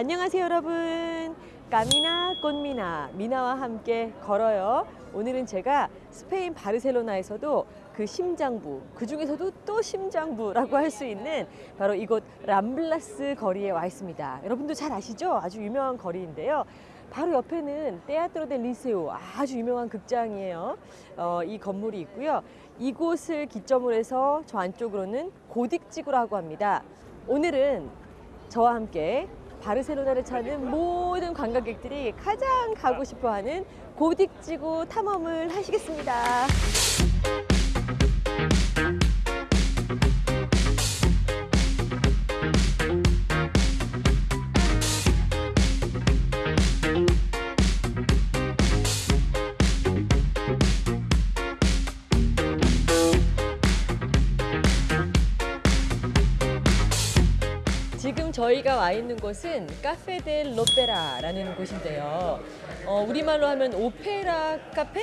안녕하세요 여러분. 까미나 꽃미나 미나와 함께 걸어요. 오늘은 제가 스페인 바르셀로나에서도 그 심장부 그 중에서도 또 심장부라고 할 수 있는 바로 이곳 람블라스 거리에 와 있습니다. 여러분도 잘 아시죠? 아주 유명한 거리인데요. 바로 옆에는 테아트로 델 리세오 아주 유명한 극장이에요. 어, 이 건물이 있고요. 이곳을 기점으로 해서 저 안쪽으로는 고딕지구라고 합니다. 오늘은 저와 함께 바르셀로나를 찾는 모든 관광객들이 가장 가고 싶어하는 고딕지구 탐험을 하시겠습니다. 지금 저희가 와 있는 곳은 카페 델 로페라라는 곳인데요. 어, 우리말로 하면 오페라 카페?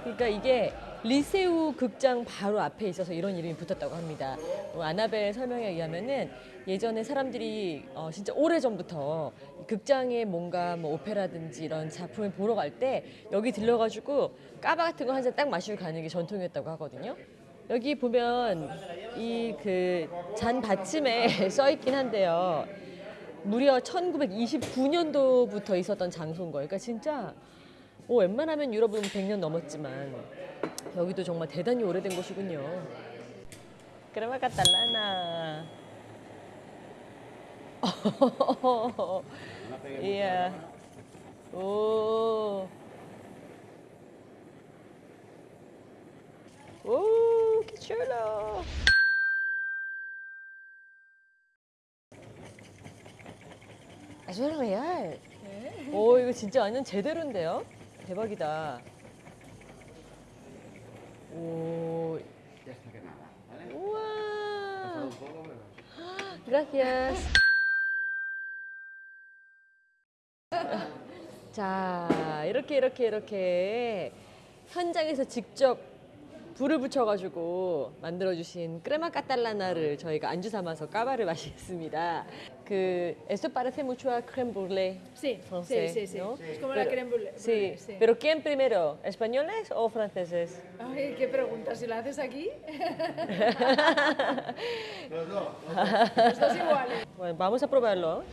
그러니까 이게 리세우 극장 바로 앞에 있어서 이런 이름이 붙었다고 합니다. 어, 아나벨 설명에 의하면은 예전에 사람들이 어, 진짜 오래 전부터 극장에 뭔가 뭐 오페라든지 이런 작품을 보러 갈 때 여기 들러가지고 까바 같은 거 한 잔 딱 마시고 가는 게 전통이었다고 하거든요. 여기 보면 이 그 잔 받침에 써 있긴 한데요. 무려 1929년도부터 있었던 장소인 거예요. 그러니까 진짜 뭐 웬만하면 유럽은 100년 넘었지만 여기도 정말 대단히 오래된 곳이군요. 그러면 까탈라나. 이야. 오. 오, qué chulo. Eso es real. 오, 이거 진짜 완전 제대로인데요? 대박이다. 오, que. 우와. Gracias. 자, 이렇게 이렇게 이렇게 현장에서 직접 불을 붙여가지고 만들어주신 크레마 까탈라나를 저희가 안주 삼아서 까바를 마시겠습니다. 그 esto parece mucho a crème brûlée Sí, francés, sí, sí, sí. ¿no? Es como la Pero- crème brûlée. Sí, sí. pero ¿quién primero? ¿Españoles o franceses? Ay, ¿qué preguntas? ¿Si la haces aquí? Los dos. Los dos iguales. Bueno, vamos a probarlo.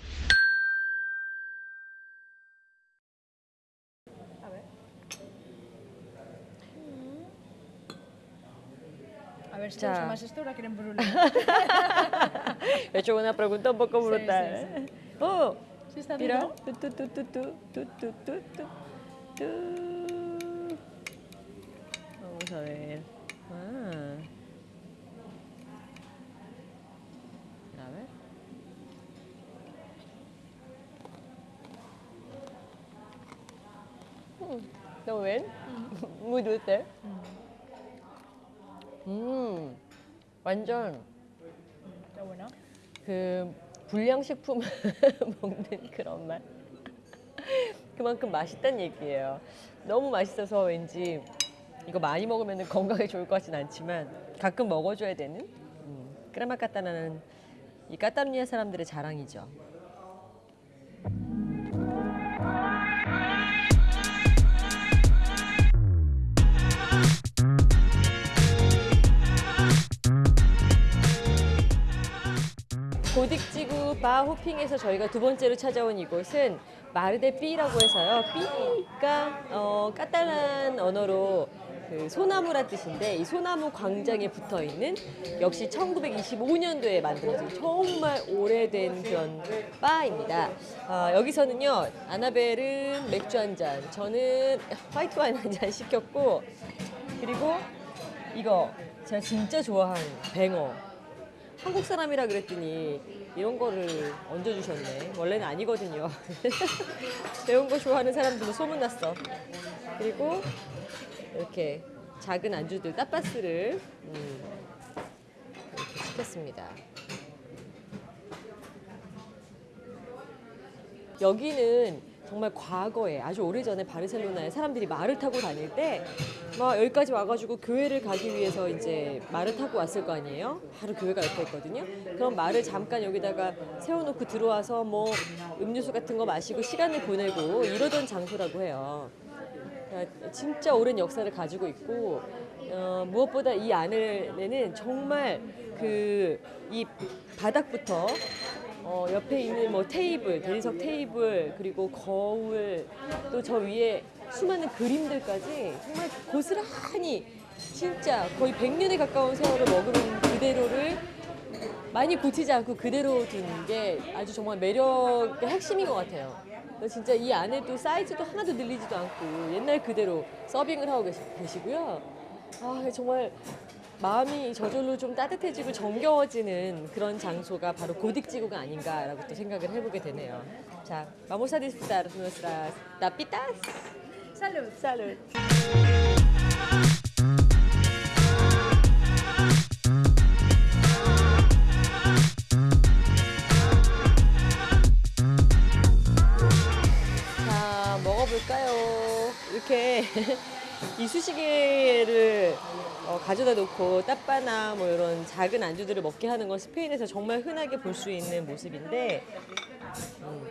A ver si te Ya. gusta más esto o la crème brûlée. He hecho una pregunta un poco Sí, brutal. sí, ¿eh? Oh, ¿Sí está mira. duro? Tu, tu, tu, tu, tu, tu, tu, tu, tu, tu. Vamos a ver. Ah. A ver. Mm, Está muy bien. Muy dulce. 음, 완전. 그 불량식품 먹는 그런 맛. 그만큼 맛있다는 얘기예요. 너무 맛있어서 왠지 이거 많이 먹으면 건강에 좋을 것 같진 않지만 가끔 먹어줘야 되는 음, 까따나는 이 까타루니아 사람들의 자랑이죠. 고딕지구 바 호핑에서 저희가 두 번째로 찾아온 이곳은 마르데 삐라고 해서요. 삐가 어, 까탈란 언어로 그 소나무란 뜻인데 이 소나무 광장에 붙어 있는 역시 1925년도에 만들어진 정말 오래된 그런 바입니다. 아, 여기서는요 아나벨은 맥주 한 잔, 저는 화이트 와인 한 잔 시켰고 그리고 이거 제가 진짜 좋아하는 뱅어 한국 사람이라 그랬더니 이런 거를 얹어주셨네. 원래는 아니거든요. 매운 거 좋아하는 사람들은 소문났어. 그리고 이렇게 작은 안주들, 따빠스를 음, 이렇게 시켰습니다. 여기는 정말 과거에 아주 오래전에 바르셀로나에 사람들이 말을 타고 다닐 때 막 여기까지 와가지고 교회를 가기 위해서 이제 말을 타고 왔을 거 아니에요? 바로 교회가 옆에 있거든요. 그럼 말을 잠깐 여기다가 세워놓고 들어와서 뭐 음료수 같은 거 마시고 시간을 보내고 이러던 장소라고 해요. 그러니까 진짜 오랜 역사를 가지고 있고 어, 무엇보다 이 안에는 정말 그 이 바닥부터 어, 옆에 있는 뭐 테이블, 대리석 테이블 그리고 거울 또 저 위에 수많은 그림들까지 정말 고스란히 진짜 거의 100년에 가까운 세월을 머금은 그대로를 많이 고치지 않고 그대로 둔게 아주 정말 매력의 핵심인 것 같아요. 진짜 이 안에도 사이즈도 하나도 늘리지도 않고 옛날 그대로 서빙을 하고 계시, 계시고요. 아 정말 마음이 저절로 좀 따뜻해지고 정겨워지는 그런 장소가 바로 고딕지구가 아닌가라고 또 생각을 해보게 되네요. 자, vamos a disfrutar nuestras tapitas. Salud. Salud. 자, 먹어볼까요? 이렇게 이쑤시개를 어, 가져다 놓고 따빠나 뭐 이런 작은 안주들을 먹게 하는 건 스페인에서 정말 흔하게 볼 수 있는 모습인데 음,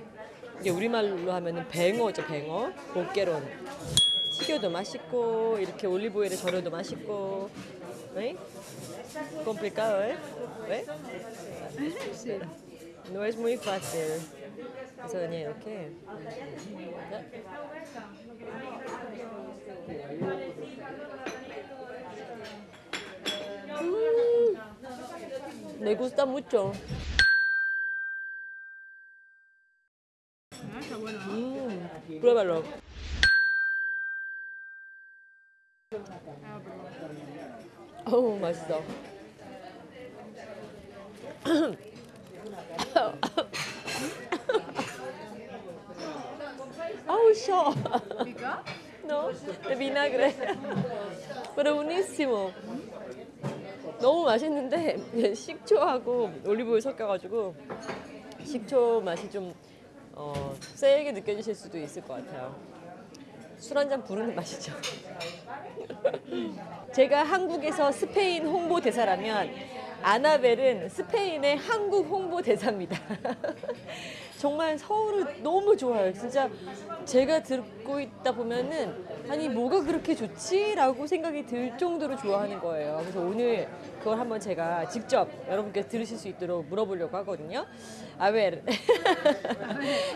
이게 우리말로 하면은 뱅어죠, 뱅어. 보케론. 튀겨도 맛있고 이렇게 올리브오일에 절여도 맛있고. 네? complicado, ¿eh? ¿Ve? No es muy fácil. 그래서 그냥 이렇게 네. 음, me gusta mucho. Ah, está bueno. 음, pruébalo. 어우 맛있어. 아우 셔. ¿Pica? No, de vinagre. Pero buenísimo. 너무 맛있는데 식초하고 올리브오일 섞여가지고 식초 맛이 좀 어, 세게 느껴지실 수도 있을 것 같아요. 술 한 잔 부르는 맛이죠. 제가 한국에서 스페인 홍보 대사라면 아나벨은 스페인의 한국 홍보 대사입니다. 정말 서울을 너무 좋아요. 진짜 제가 듣고 있다 보면은 아니 뭐가 그렇게 좋지라고 생각이 들 정도로 좋아하는 거예요. 그래서 오늘 그걸 한번 제가 직접 여러분께 들으실 수 있도록 물어보려고 하거든요. A ver,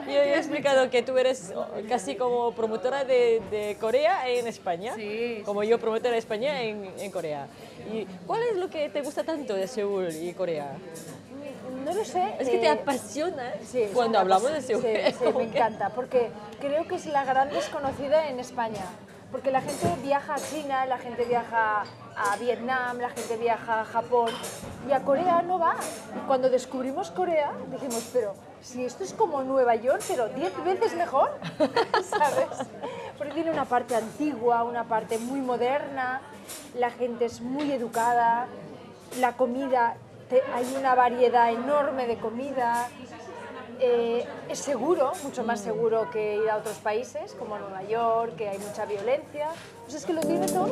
yo he explicado que tú eres casi como promotora de, de Corea en España, Sí, como yo promotora de España en, en Corea. ¿Y cuál es lo que te gusta tanto de Seúl y Corea? No lo sé. Es que te eh, apasiona sí, cuando hablamos de Seúl. Sí, sí, me que- encanta, porque creo que es la gran desconocida en España. Porque la gente viaja a China, la gente viaja a Vietnam, la gente viaja a Japón y a Corea no va. Cuando descubrimos Corea dijimos, pero si esto es como Nueva York, pero 10 veces mejor, ¿sabes? Porque tiene una parte antigua, una parte muy moderna, la gente es muy educada, la comida, hay una variedad enorme de comida, eh, es seguro, mucho más seguro que ir a otros países como Nueva York, que hay mucha violencia. Pues es que lo tiene todo.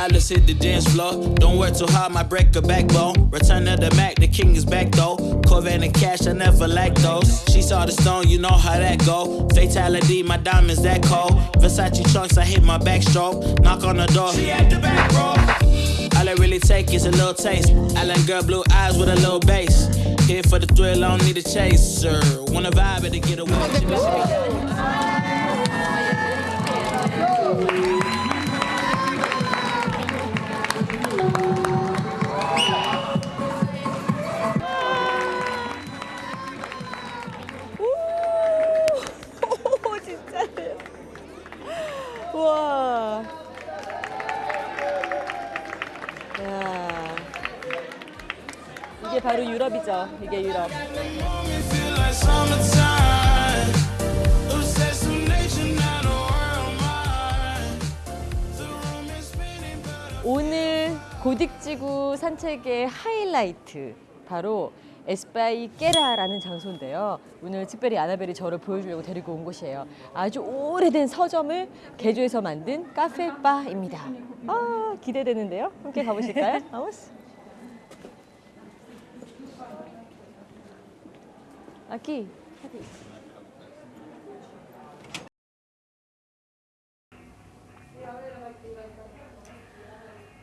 Feel alive, let's hit the dance floor. Don't work too hard, might break a backbone. Return of the Mac, the king is back though. Corvette and cash, I never lack those. She saw the stone, you know how that go. Fatality, my diamonds that cold. Versace trunks, I hit my backstroke. Knock on the door, she at the back row. All I really take is a little taste. Island girl, blue eyes with a little bass. Here for the thrill, I don't need a chaser. Wanna vibe it to get away. 바로 유럽이죠. 이게 유럽. 오늘 고딕지구 산책의 하이라이트 바로 에스파이 깨라라는 장소인데요. 오늘 특별히 아나벨이 저를 보여주려고 데리고 온 곳이에요. 아주 오래된 서점을 개조해서 만든 카페바입니다. 아 기대되는데요. 함께 가보실까요? 아우스. Vamos. Aquí.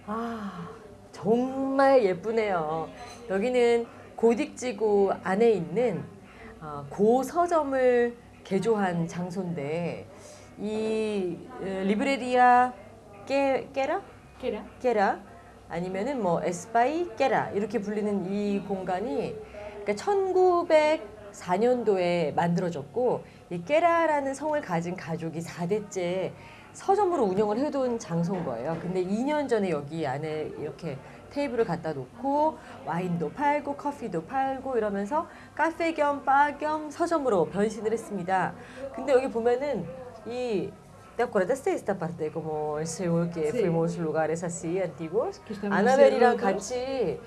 아, 정말 예쁘네요. 여기는 고딕지구 안에 있는 어, 고서점을 개조한 장소인데 이 어, 리브레리아 깨, 깨라? ¿Qué era? 깨라 아니면은 뭐 에스파이 깨라 이렇게 불리는 이 공간이 그러니까 1904년도에 만들어졌고 이 깨라라는 성을 가진 가족이 4대째 서점으로 운영을 해둔 장소인 거예요. 근데 2년 전에 여기 안에 이렇게 테이블을 갖다 놓고 와인도 팔고 커피도 팔고 이러면서 카페 겸 바 겸 서점으로 변신을 했습니다. 근데 여기 보면은 이 ¿Te acuerdas de esta parte como en Seúl que Sí. fuimos lugares así antiguos? Cerrados. 같이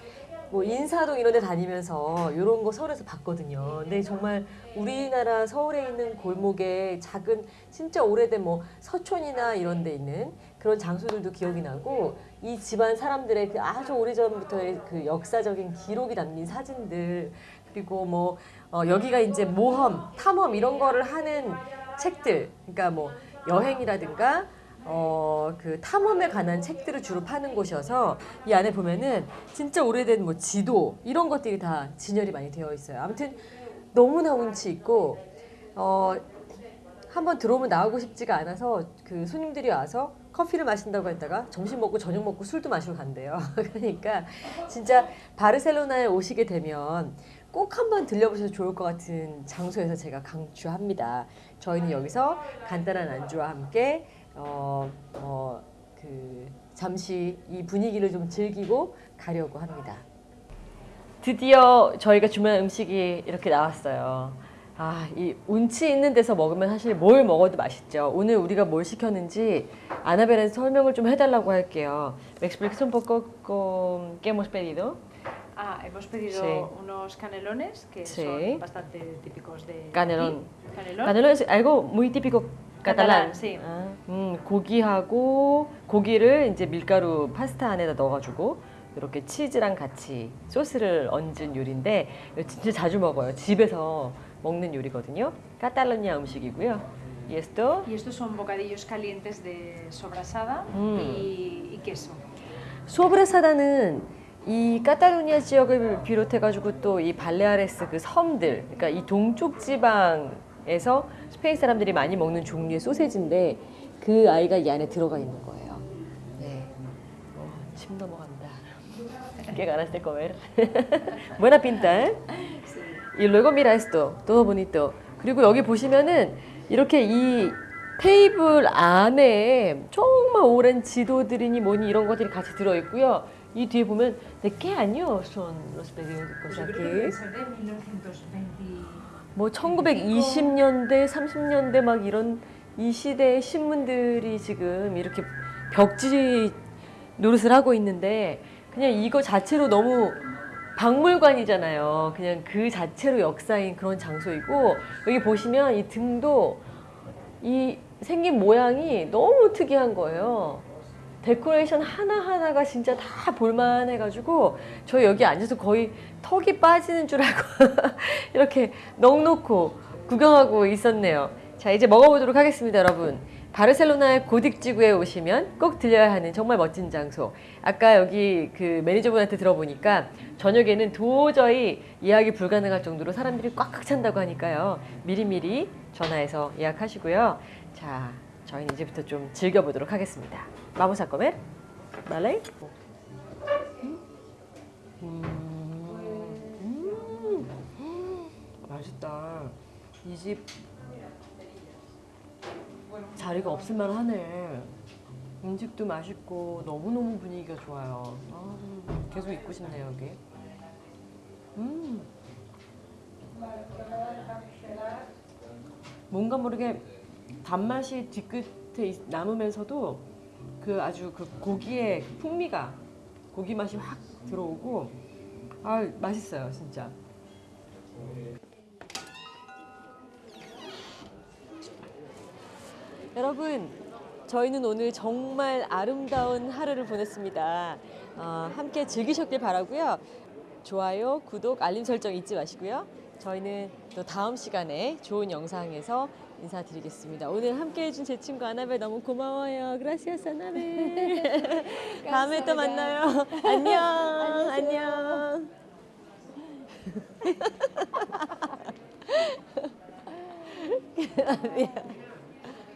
뭐 인사동 이런 데 다니면서 이런 거 서울에서 봤거든요. 근데 정말 우리나라 서울에 있는 골목에 작은 진짜 오래된 뭐 서촌이나 이런 데 있는 그런 장소들도 기억이 나고 이 집안 사람들의 그 아주 오래전부터의 그 역사적인 기록이 담긴 사진들 그리고 뭐 어, 여기가 이제 모험, 탐험 이런 거를 하는 책들 그러니까 뭐 여행이라든가 어, 그 탐험에 관한 책들을 주로 파는 곳이어서 이 안에 보면은 진짜 오래된 뭐 지도 이런 것들이 다 진열이 많이 되어 있어요. 아무튼 너무나 운치 있고 어, 한번 들어오면 나오고 싶지가 않아서 그 손님들이 와서 커피를 마신다고 했다가 점심 먹고 저녁 먹고 술도 마시고 간대요. 그러니까 진짜 바르셀로나에 오시게 되면 꼭 한번 들려보셔도 좋을 것 같은 장소에서 제가 강추합니다. 저희는 여기서 간단한 안주와 함께 어, 어, 그 잠시 이 분위기를 좀 즐기고 가려고 합니다. 드디어 저희가 주문한 음식이 이렇게 나왔어요. 아, 이 운치 있는 데서 먹으면 사실 뭘 먹어도 맛있죠. 오늘 우리가 뭘 시켰는지 아나벨한테 설명을 좀 해달라고 할게요. ¿Me explicas un poco con qué hemos pedido? Ah, hemos pedido Sí. unos canelones que Sí. son bastante típicos de Canelón. aquí. Canelón. Canelo es algo muy típico catalán, sí. 아, 음, 고기하고 고기를 이제 밀가루 파스타 안에다 넣어가지고 이렇게 치즈랑 같이 소스를 얹은 요리인데 진짜 자주 먹어요. 집에서 먹는 요리거든요. 카탈로니아 음식이고요. Y esto Y estos son bocadillos calientes de sobrasada Mm. y, y queso. 소브레사다는 이 카탈루니아 지역을 비롯해 가지고 또 이 발레아레스 그 섬들, 그러니까 이 동쪽 지방 에서 스페인 사람들이 많이 먹는 종류의 소세지인데 그 아이가 이 안에 들어가 있는 거예요. 네, 어, 침 넘어간다. Qué ganas de comer. Buena pinta, ¿eh? Y luego mira esto, todo bonito. 그리고 여기 보시면은 이렇게 이 테이블 안에 정말 오랜 지도들이니 뭐니 이런 것들이 같이 들어 있고요. 이 뒤에 보면 ¿De qué año son los periódicos aquí? ser de 1920. 뭐 1920년대, 30년대 막 이런 이 시대의 신문들이 지금 이렇게 벽지 노릇을 하고 있는데 그냥 이거 자체로 너무 박물관이잖아요. 그냥 그 자체로 역사인 그런 장소이고 여기 보시면 이 등도 이 생긴 모양이 너무 특이한 거예요. 데코레이션 하나하나가 진짜 다 볼만해가지고 저희 여기 앉아서 거의 턱이 빠지는 줄 알고 이렇게 넋놓고 구경하고 있었네요. 자 이제 먹어보도록 하겠습니다 여러분. 바르셀로나의 고딕 지구에 오시면 꼭 들려야 하는 정말 멋진 장소. 아까 여기 그 매니저분한테 들어보니까 저녁에는 도저히 예약이 불가능할 정도로 사람들이 꽉꽉 찬다고 하니까요. 미리미리 전화해서 예약하시고요. 자, 저희는 이제부터 좀 즐겨보도록 하겠습니다. Vamos a comer? ¿Vale? 음, 음, 맛있다. 이 집 자리가 없을만 하네. 음식도 맛있고 너무너무 분위기가 좋아요. 아, 계속 있고 싶네요, 여기. 음. 뭔가 모르게 단맛이 뒤끝에 있- 남으면서도 그 아주 그 고기의 그 풍미가 고기 맛이 확 들어오고 아 맛있어요 진짜. 여러분, 저희는 오늘 정말 아름다운 하루를 보냈습니다. 어, 함께 즐기셨길 바라고요. 좋아요, 구독, 알림 설정 잊지 마시고요. 저희는 또 다음 시간에 좋은 영상에서 인사드리겠습니다. 오늘 함께 해 준 제 친구 아나벨 너무 고마워요. 그라시아스 아나벨. 다음에 또 만나요. 안녕. 안녕.